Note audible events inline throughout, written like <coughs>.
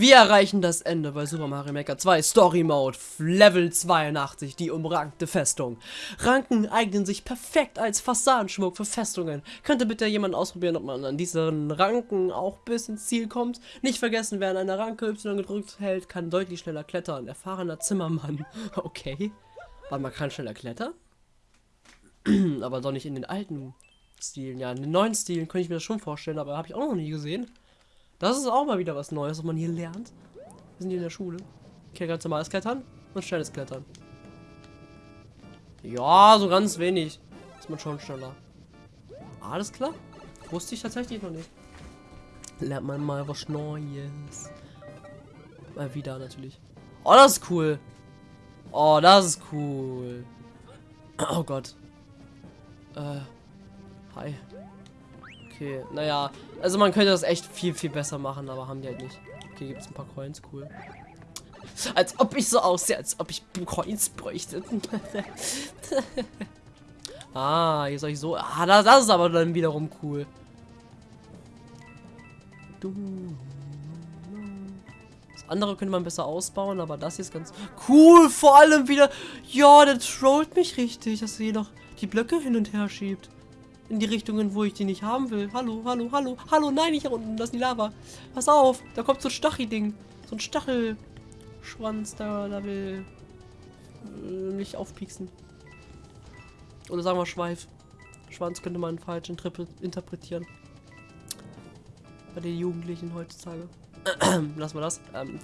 Wir erreichen das Ende bei Super Mario Maker 2 Story Mode, Level 82, die umrankte Festung. Ranken eignen sich perfekt als Fassadenschmuck für Festungen. Könnte bitte jemand ausprobieren, ob man an diesen Ranken auch bis ins Ziel kommt? Nicht vergessen, wer an einer Ranke Y gedrückt hält, kann deutlich schneller klettern. Erfahrener Zimmermann. <laughs> Okay. Warte, man kann schneller klettern? <clears throat> aber doch nicht in den alten Stilen. Ja, in den neuen Stilen könnte ich mir das schon vorstellen, aber habe ich auch noch nie gesehen. Das ist auch mal wieder was Neues, was man hier lernt. Wir sind hier in der Schule. Okay, ganz normales Klettern und schnelles Klettern. Ja, so ganz wenig. Ist man schon schneller. Alles klar. Wusste ich tatsächlich noch nicht. Lernt man mal was Neues. Mal wieder natürlich. Oh, das ist cool. Oh, das ist cool. Oh Gott. Äh. Hi. Okay, naja. Also man könnte das echt viel, viel besser machen, aber haben die halt nicht. Okay, gibt es ein paar Coins, cool. Als ob ich so aussehe, als ob ich Coins bräuchte. <laughs> ah, hier soll ich so... Ah, das, das ist aber dann wiederum cool. Das andere könnte man besser ausbauen, aber das hier ist ganz cool. Vor allem wieder... Ja, der trollt mich richtig, dass er hier noch die Blöcke hin und her schiebt in die Richtungen, wo ich die nicht haben will. Hallo, hallo, hallo, hallo, nein, nicht hier unten, das ist die Lava. Pass auf, da kommt so ein Stachy-Ding. So ein Stachelschwanz, da, da will äh, mich aufpieksen. Oder sagen wir Schweif. Schwanz könnte man falsch interpretieren. Bei den Jugendlichen heutzutage. <clears throat> Lassen wir das. Ähm,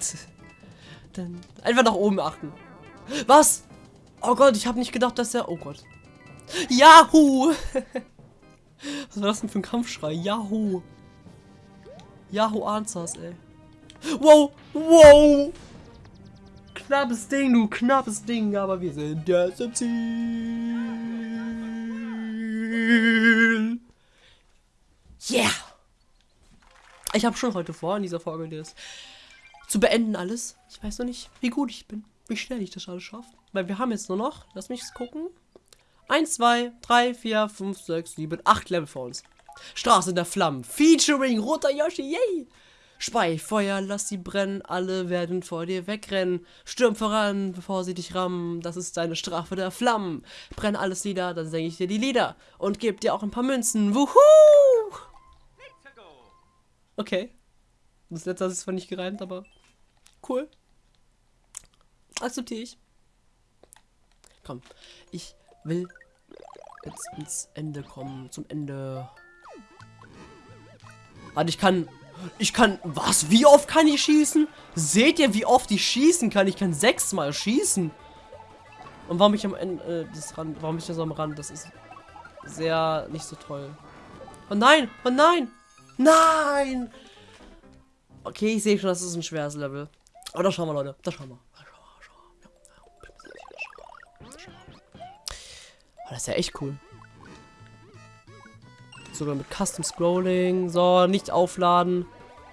<laughs> dann einfach nach oben achten. Was? Oh Gott, ich habe nicht gedacht, dass er... Oh Gott. Yahoo! <laughs> Was war das denn für ein Kampfschrei? Yahoo! Yahoo Answers, ey. Wow! Wow! Knappes Ding, du knappes Ding, aber wir sind jetzt im Ziel. Yeah! Ich habe schon heute vor, in dieser Folge das zu beenden alles. Ich weiß noch nicht, wie gut ich bin, wie schnell ich das alles schaffe. Weil wir haben jetzt nur noch, lass mich gucken, 1, 2, 3, 4, 5, 6, 7, 8 Level vor uns. Straße der Flammen. Featuring Roter Yoshi. Yay! Spei, Feuer, lass sie brennen, alle werden vor dir wegrennen. Stürm voran, bevor sie dich rammen. Das ist deine Strafe der Flammen. Brenn alles nieder, dann senke ich dir die Lieder. Und geb dir auch ein paar Münzen. Wuhu! Okay. Das letzte ist zwar nicht gereimt, aber cool. Akzeptiere ich. Komm, ich will jetzt ins Ende kommen. Zum Ende. Warte, ich kann... Ich kann... Was? Wie oft kann ich schießen? Seht ihr, wie oft ich schießen kann? Ich kann sechsmal schießen. Und warum ich am Ende... Äh, das Rand, warum ich das am Rand? Das ist sehr nicht so toll. Oh nein! Oh nein! Nein! Okay, ich sehe schon, das ist ein schweres Level. Aber da schauen wir, Leute. Da schauen wir. Oh, das ist ja echt cool. Sogar mit Custom Scrolling. So, nicht aufladen.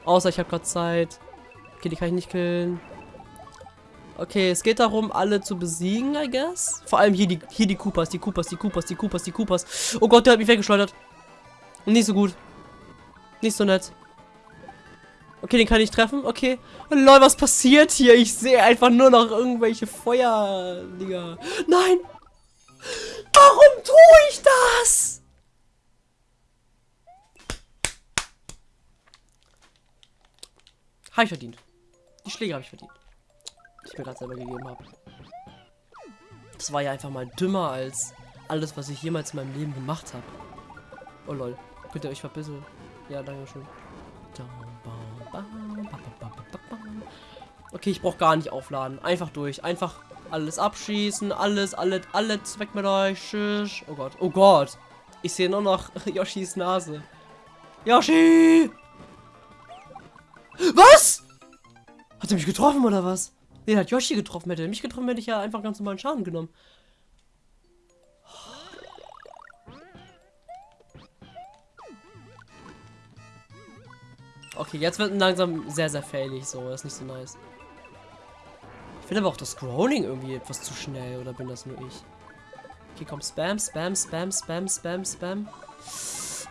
Außer ich habe gerade Zeit. Okay, die kann ich nicht killen. Okay, es geht darum, alle zu besiegen, I guess. Vor allem hier die, hier die Koopas, die Koopas, die Koopas, die Koopas, die Koopas. Oh Gott, der hat mich weggeschleudert. Nicht so gut. Nicht so nett. Okay, den kann ich treffen. Okay. Oh lol, was passiert hier? Ich sehe einfach nur noch irgendwelche Feuer-Dinger. Nein! Warum tue ich das? Habe ich verdient. Die Schläge habe ich verdient. Die ich mir gerade selber gegeben habe. Das war ja einfach mal dümmer als alles, was ich jemals in meinem Leben gemacht habe. Oh lol. Könnt ihr euch verbisseln? Ja, danke schön. Okay, ich brauche gar nicht aufladen. Einfach durch. Einfach alles abschießen. Alles, alles, alles weg mit euch. Tschüss. Oh Gott. Oh Gott. Ich sehe nur noch <laughs> Yoshis Nase. Yoshi! Was? Hat er mich getroffen oder was? Nee, hat Yoshi getroffen. Hätte er mich getroffen, hätte ich ja einfach ganz normalen Schaden genommen. Okay, jetzt wird langsam sehr, sehr failig. So, das ist nicht so nice. Ich finde aber auch das Scrolling irgendwie etwas zu schnell. Oder bin das nur ich? Okay, komm. Spam, Spam, Spam, Spam, Spam, Spam.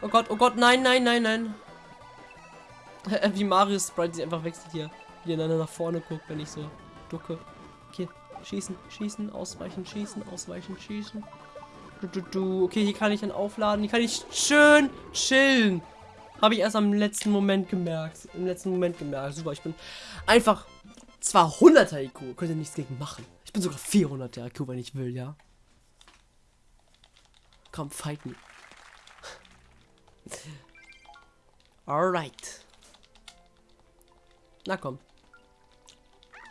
Oh Gott, oh Gott, nein, nein, nein, nein. <laughs> Wie Mario Sprite sich einfach wechselt hier. wie er nach vorne guckt, wenn ich so ducke. Okay, schießen, schießen, ausweichen, schießen, ausweichen, schießen. Du, du, du. Okay, hier kann ich dann aufladen. Hier kann ich schön chillen. Habe ich erst am letzten Moment gemerkt. Im letzten Moment gemerkt. Super, ich bin einfach zwar 100er IQ, könnt ihr nichts gegen machen. Ich bin sogar 400er IQ, wenn ich will, ja. Komm, fight me. Alright. Na komm.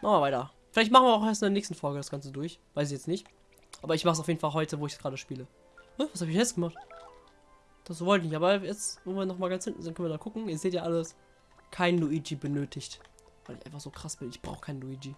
Machen wir weiter. Vielleicht machen wir auch erst in der nächsten Folge das Ganze durch. Weiß ich jetzt nicht. Aber ich mache es auf jeden Fall heute, wo ich es gerade spiele. Was habe ich jetzt gemacht? Das wollte ich nicht. Aber jetzt, wo wir noch mal ganz hinten sind, können wir da gucken. Ihr seht ja alles. Kein Luigi benötigt. Weil ich einfach so krass bin. Ich brauche keinen Luigi.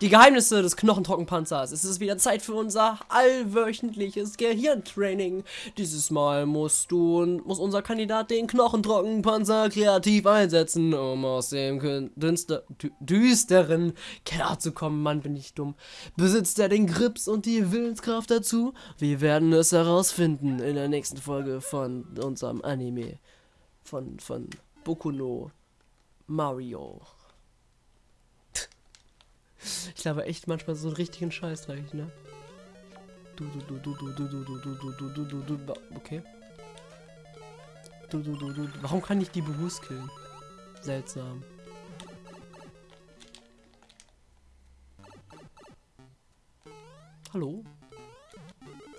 Die Geheimnisse des Knochentrockenpanzers. Es ist wieder Zeit für unser allwöchentliches Gehirntraining. Dieses Mal musst du und muss unser Kandidat den Knochentrockenpanzer kreativ einsetzen, um aus dem dünster, düsteren Keller zu kommen. Mann, bin ich dumm. Besitzt er den Grips und die Willenskraft dazu? Wir werden es herausfinden in der nächsten Folge von unserem Anime. Von, von Boku Mario. Ich glaube echt manchmal so einen richtigen Scheiß reich, ne? Du, du, du, du, du, du, du, du, du, du, du, du, du, okay. Du, du, du, du, warum kann ich die bewusst killen? Seltsam. Hallo?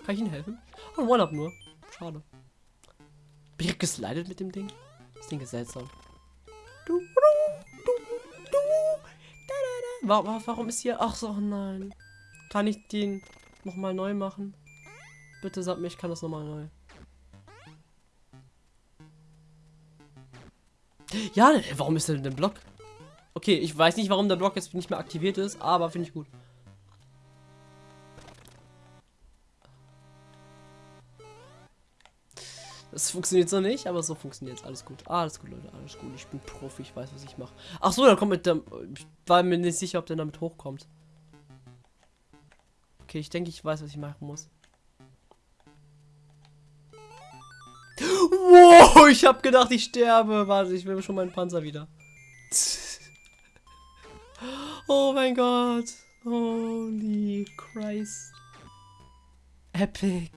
Kann ich Ihnen helfen? Oh, One-Up nur. Schade. Bin ich geslidet mit dem Ding? Das Ding ist seltsam. Warum, warum ist hier... Ach so, nein. Kann ich den nochmal neu machen? Bitte sag mir, ich kann das nochmal neu. Ja, warum ist denn der Block? Okay, ich weiß nicht, warum der Block jetzt nicht mehr aktiviert ist, aber finde ich gut. Das funktioniert so nicht, aber so funktioniert es. Alles gut. Alles gut, Leute. Alles gut. Ich bin Profi. Ich weiß, was ich mache. Ach so, dann kommt mit dem. Ich war mir nicht sicher, ob der damit hochkommt. Okay, ich denke, ich weiß, was ich machen muss. Wow, ich habe gedacht, ich sterbe. Warte, ich will schon meinen Panzer wieder. Oh mein Gott. Holy Christ. Epic.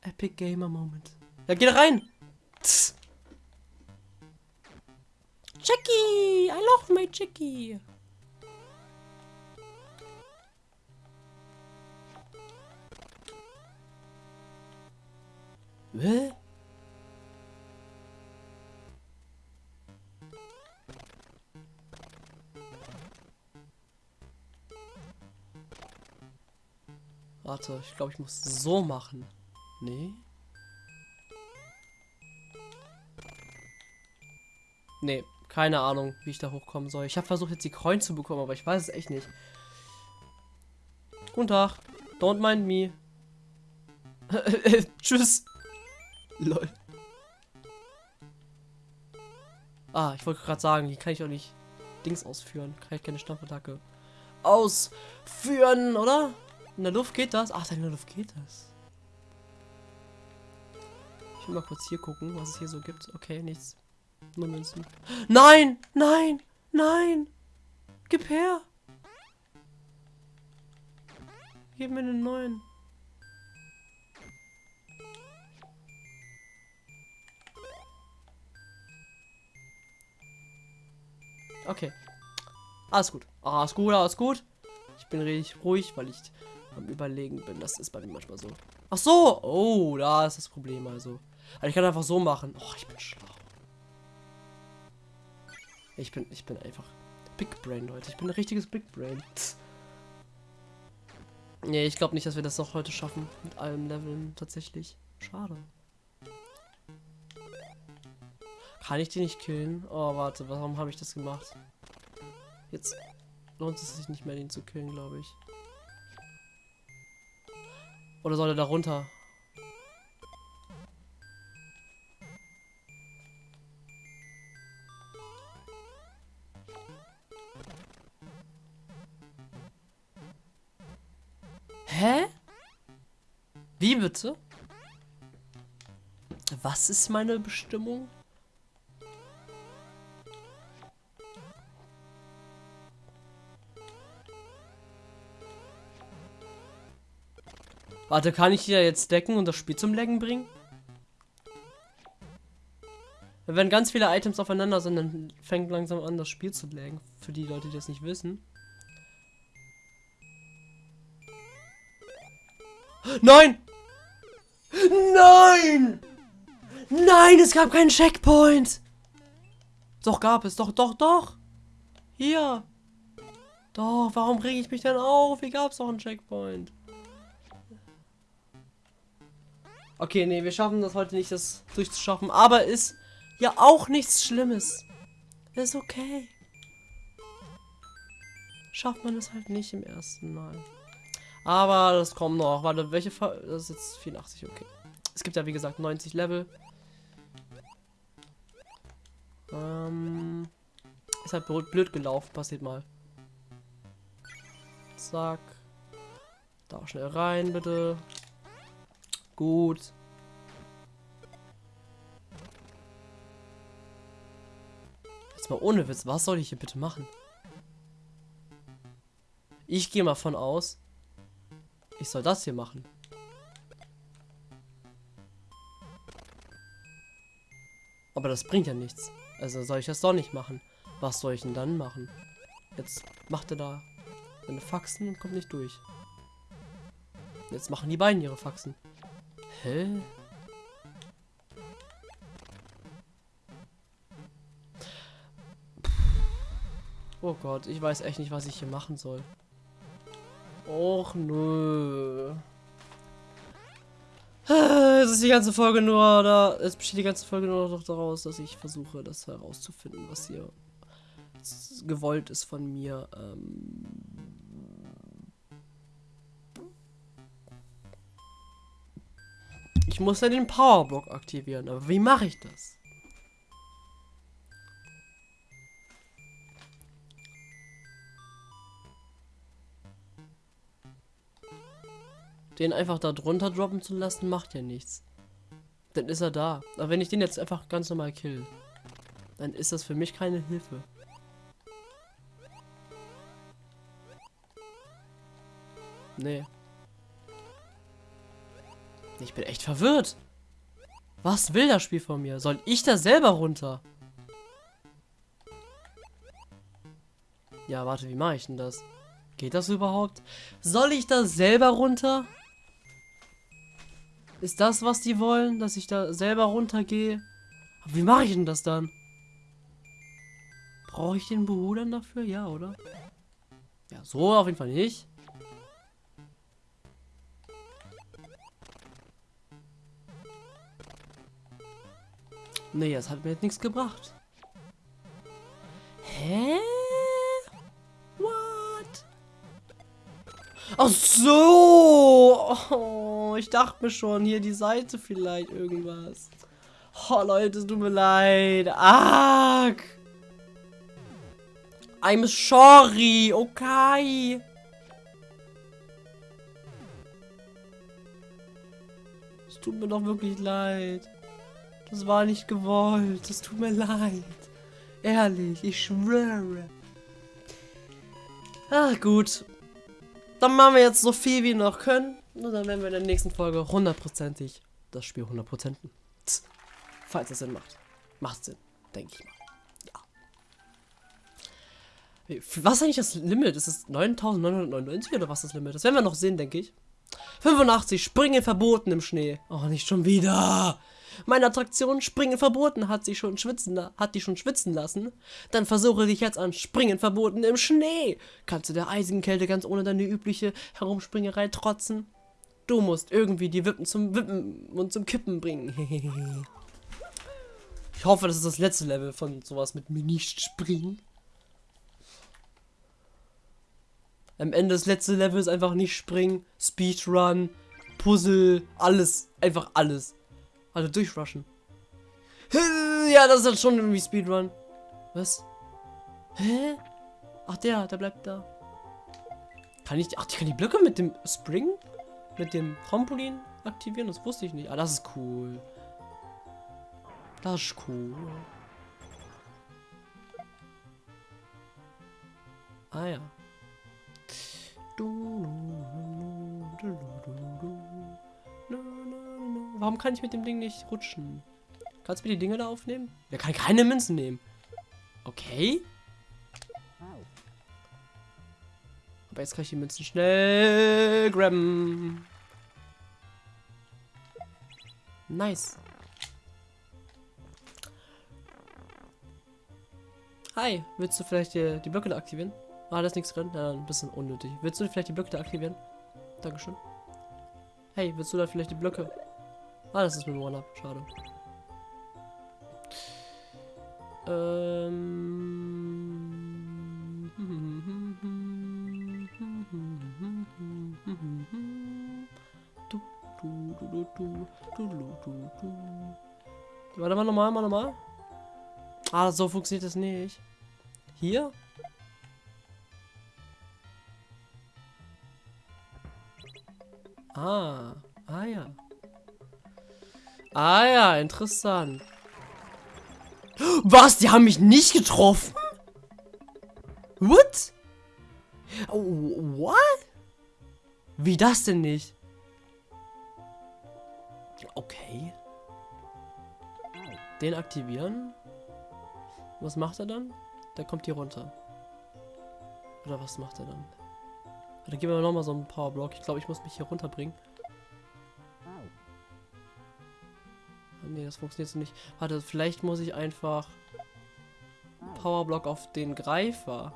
Epic Gamer Moment. Ja, geh da rein. Tss. Jackie, I love my Jackie. Hä? Warte, ich glaube, ich muss so machen. Nee. Nee, keine Ahnung, wie ich da hochkommen soll. Ich habe versucht, jetzt die Coin zu bekommen, aber ich weiß es echt nicht. Guten Tag. Don't mind me. <laughs> Tschüss. Lol. Ah, ich wollte gerade sagen, hier kann ich auch nicht Dings ausführen. Kann ich keine Stampfattacke ausführen, oder? In der Luft geht das? Ach, in der Luft geht das. Ich will mal kurz hier gucken, was es hier so gibt. Okay, nichts. Nein! Nein! Nein! Gib her! Gib mir einen neuen. Okay. Alles gut. Alles gut, alles gut. Ich bin richtig ruhig, weil ich am Überlegen bin. Das ist bei mir manchmal so. Ach so. Oh, da ist das Problem also. also ich kann einfach so machen. Oh, ich bin schlau. Ich bin, ich bin einfach Big Brain, Leute. Ich bin ein richtiges Big Brain. Nee, ich glaube nicht, dass wir das noch heute schaffen. Mit allen Leveln tatsächlich. Schade. Kann ich die nicht killen? Oh, warte, warum habe ich das gemacht? Jetzt lohnt es sich nicht mehr, den zu killen, glaube ich. Oder soll er da runter? Hä? Wie bitte? Was ist meine Bestimmung? Warte, kann ich hier jetzt decken und das Spiel zum Laggen bringen? Wenn ganz viele Items aufeinander sind, dann fängt langsam an, das Spiel zu laggen. Für die Leute, die das nicht wissen. Nein! Nein! Nein, es gab keinen Checkpoint! Doch, gab es. Doch, doch, doch! Hier! Doch, warum reg ich mich denn auf? Hier gab es doch einen Checkpoint. Okay, nee, wir schaffen das heute nicht, das durchzuschaffen. Aber ist ja auch nichts Schlimmes. Ist okay. Schafft man es halt nicht im ersten Mal. Aber das kommt noch. Warte, welche Fa Das ist jetzt 84, okay. Es gibt ja wie gesagt 90 Level. Ähm, ist halt blöd gelaufen, passiert mal. Zack. Da schnell rein, bitte. Gut. Jetzt mal ohne Witz, was soll ich hier bitte machen? Ich gehe mal von aus, ich soll das hier machen. Aber das bringt ja nichts. Also soll ich das doch nicht machen. Was soll ich denn dann machen? Jetzt macht er da seine Faxen und kommt nicht durch. Jetzt machen die beiden ihre Faxen. Hä? Oh Gott, ich weiß echt nicht, was ich hier machen soll. Och nö. Es ist die ganze Folge nur, da es besteht die ganze Folge nur noch daraus, dass ich versuche, das herauszufinden, was hier gewollt ist von mir. Ähm ich muss ja den Powerblock aktivieren, aber wie mache ich das? Den einfach da drunter droppen zu lassen, macht ja nichts. Dann ist er da. Aber wenn ich den jetzt einfach ganz normal kill, dann ist das für mich keine Hilfe. Nee. Ich bin echt verwirrt. Was will das Spiel von mir? Soll ich da selber runter? Ja, warte, wie mache ich denn das? Geht das überhaupt? Soll ich da selber runter? Ist das, was die wollen? Dass ich da selber runtergehe? wie mache ich denn das dann? Brauche ich den Behudern dafür? Ja, oder? Ja, so auf jeden Fall nicht. Nee, das hat mir jetzt nichts gebracht. Hä? Ach so. Oh, ich dachte mir schon, hier die Seite vielleicht irgendwas. Oh, Leute, tut mir leid. Arg. I'm sorry. Okay. Es tut mir doch wirklich leid. Das war nicht gewollt. Es tut mir leid. Ehrlich, ich schwöre. Ah, gut. Dann machen wir jetzt so viel wie wir noch können. Und dann werden wir in der nächsten Folge hundertprozentig das Spiel hundertprozenten. Falls es Sinn macht. Macht Sinn, denke ich mal. Ja. Was ist eigentlich das Limit? Ist es 9999 oder was ist das Limit? Das werden wir noch sehen, denke ich. 85, Springen verboten im Schnee. Oh, nicht schon wieder. Meine Attraktion Springen verboten hat sie schon schwitzen, hat die schon schwitzen lassen. Dann versuche dich jetzt an Springen verboten im Schnee. Kannst du der eisigen Kälte ganz ohne deine übliche Herumspringerei trotzen? Du musst irgendwie die Wippen zum Wippen und zum Kippen bringen. <laughs> ich hoffe, das ist das letzte Level von sowas mit mir nicht springen. Am Ende das letzte Level ist einfach nicht springen, Speedrun, Puzzle, alles, einfach alles. Also durchrushen. <laughs> Ja, das ist schon irgendwie Speedrun. Was? Hä? Ach, der, der bleibt da. Kann ich, ach, ich kann die Blöcke mit dem Spring, mit dem Trampolin aktivieren? Das wusste ich nicht. Ah, das ist cool. Das ist cool. Ah ja. Warum kann ich mit dem Ding nicht rutschen? Kannst du mir die Dinge da aufnehmen? Der kann keine Münzen nehmen. Okay. Aber jetzt kann ich die Münzen schnell grabben. Nice. Hi, willst du vielleicht die, die Blöcke da aktivieren? Ah, da ist nichts drin. Ja, ein bisschen unnötig. Willst du vielleicht die Blöcke da aktivieren? Dankeschön. Hey, willst du da vielleicht die Blöcke? Ah, das ist mit One-Up. Schade. Ähm. du, du, du, du, du, du. Warte mal, nochmal, mal, nochmal. Ah, so funktioniert das nicht. Hier? Ah, ah ja. Ah ja, interessant. Was? Die haben mich nicht getroffen? What? Oh, what? Wie das denn nicht? Den aktivieren. Was macht er dann? Der kommt hier runter. Oder was macht er dann? Dann geben wir noch mal so einen Powerblock. Ich glaube, ich muss mich hier runterbringen. Ne, das funktioniert so nicht. Warte, vielleicht muss ich einfach Powerblock auf den Greifer.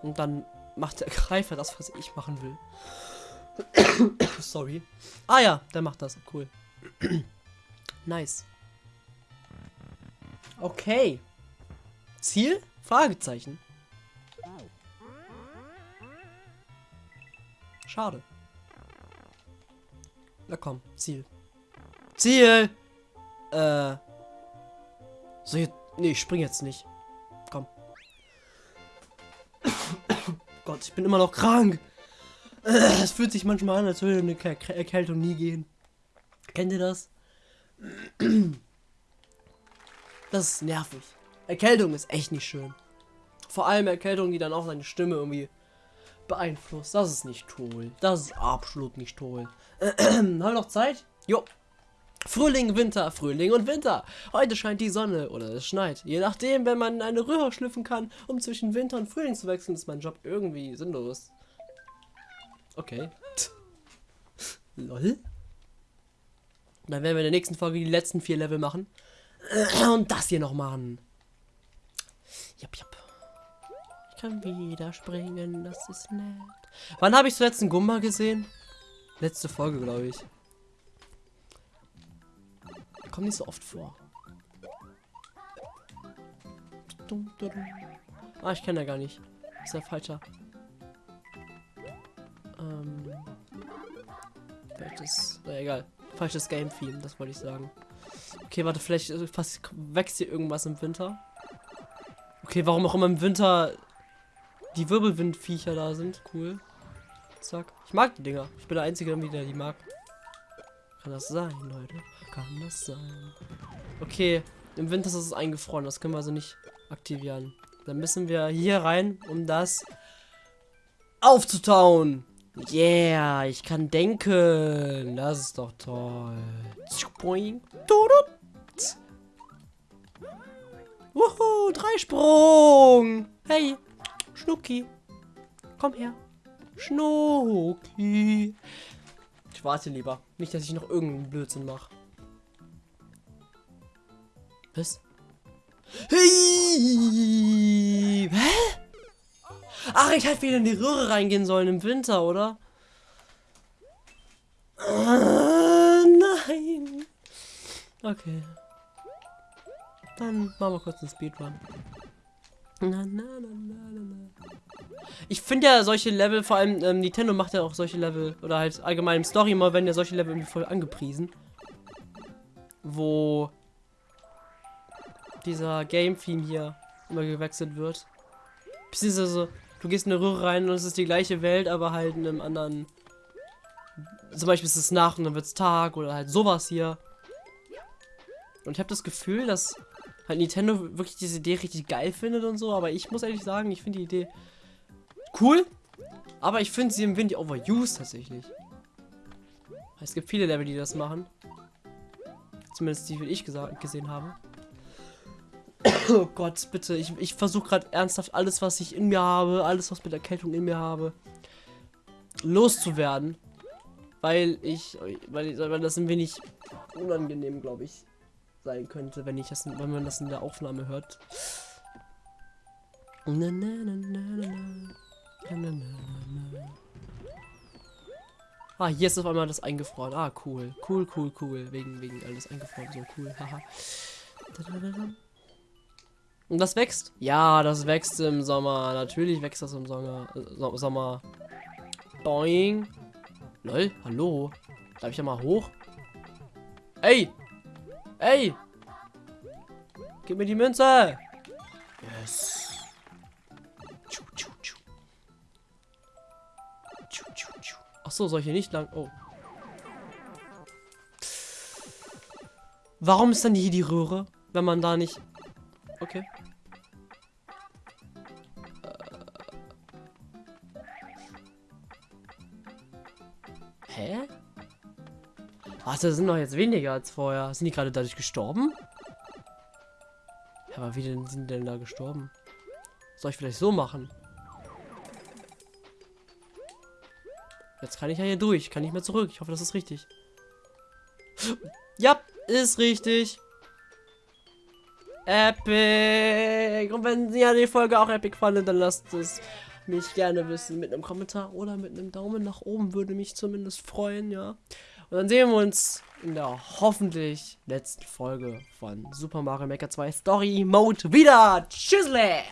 Und dann macht der <laughs> Greifer das, was ich machen will. <coughs> Sorry. Ah ja, der macht das. Cool. <coughs> nice. Okay. Ziel? Fragezeichen. Schade. Na komm, Ziel. Ziel! Äh. So, jetzt, nee, ich spring jetzt nicht. Komm. <coughs> Gott, ich bin immer noch krank. Es fühlt sich manchmal an, als würde eine Erkältung nie gehen. Kennt ihr das? Das ist nervig. Erkältung ist echt nicht schön. Vor allem Erkältung, die dann auch seine Stimme irgendwie beeinflusst. Das ist nicht toll. Das ist absolut nicht toll. <clears throat> Haben wir noch Zeit? Jo. Frühling, Winter, Frühling und Winter. Heute scheint die Sonne oder es schneit. Je nachdem, wenn man eine Röhre schlüpfen kann, um zwischen Winter und Frühling zu wechseln, ist mein Job irgendwie sinnlos. Okay. Lol. Dann werden wir in der nächsten Folge die letzten vier Level machen. <clears throat> Und das hier noch machen. Jap, jap. Ich kann wieder springen, das ist nett. Wann habe ich zuletzt einen Gumba gesehen? Letzte Folge, glaube ich. Kommt nicht so oft vor. Ah, ich kenne ja gar nicht. Ist ja falscher. Ähm. Falsches. Na egal. Falsches Game-Theme, das wollte ich sagen. Okay, warte, vielleicht fast wächst hier irgendwas im Winter. Okay, warum auch immer im Winter die Wirbelwindviecher da sind. Cool. Zack. Ich mag die Dinger. Ich bin der Einzige, der die mag. Kann das sein, Leute? Kann das sein? Okay, im Winter ist es eingefroren. Das können wir also nicht aktivieren. Dann müssen wir hier rein, um das aufzutauen. Yeah, ich kann denken. Das ist doch toll. Wuhu, Dreisprung. Hey, Schnucki. Komm her. Schnucki. Ich warte lieber. Nicht, dass ich noch irgendeinen Blödsinn mache. Was? Hey! Hä? Ach, ich hätte wieder in die Röhre reingehen sollen im Winter, oder? Ah, nein. Okay. Dann machen wir kurz einen Speedrun. Na, na, na, ich finde ja solche Level, vor allem ähm, Nintendo macht ja auch solche Level, oder halt allgemein im Story immer werden ja solche Level irgendwie voll angepriesen. Wo dieser Game-Theme hier immer gewechselt wird. Beziehungsweise, du gehst in eine Röhre rein und es ist die gleiche Welt, aber halt in einem anderen. Zum Beispiel ist es Nacht und dann wird es Tag oder halt sowas hier. Und ich habe das Gefühl, dass halt Nintendo wirklich diese Idee richtig geil findet und so, aber ich muss ehrlich sagen, ich finde die Idee cool, aber ich finde sie im Wind overused tatsächlich. Es gibt viele Level, die das machen. Zumindest die, die ich gesehen habe. Oh Gott, bitte. Ich, ich versuche gerade ernsthaft alles, was ich in mir habe, alles, was mit Erkältung in mir habe, loszuwerden. Weil ich, weil, weil das ein wenig unangenehm, glaube ich, sein könnte, wenn ich das, wenn man das in der Aufnahme hört. Na, na, na, ah, hier ist auf einmal das eingefroren. Ah, cool. Cool, cool, cool. Wegen, wegen alles eingefroren. So cool. <laughs> Haha. Und das wächst? Ja, das wächst im Sommer. Natürlich wächst das im Sommer. Äh, Sommer. Boing. Lol, hallo. Darf ich da mal hoch? Ey! Ey! Gib mir die Münze! Yes. Achso, soll ich hier nicht lang... Oh. Warum ist dann hier die Röhre, wenn man da nicht... Okay. Hä? Warte, das sind doch jetzt weniger als vorher. Sind die gerade dadurch gestorben? Aber wie denn sind denn da gestorben? Soll ich vielleicht so machen? Jetzt kann ich ja hier durch. Kann nicht mehr zurück. Ich hoffe, das ist richtig. Ja, ist richtig. Epic. Und wenn ihr die Folge auch epic fandet, dann lasst es mich gerne wissen mit einem Kommentar oder mit einem Daumen nach oben. Würde mich zumindest freuen, ja. Und dann sehen wir uns in der hoffentlich letzten Folge von Super Mario Maker 2 Story Mode wieder. Tschüssle!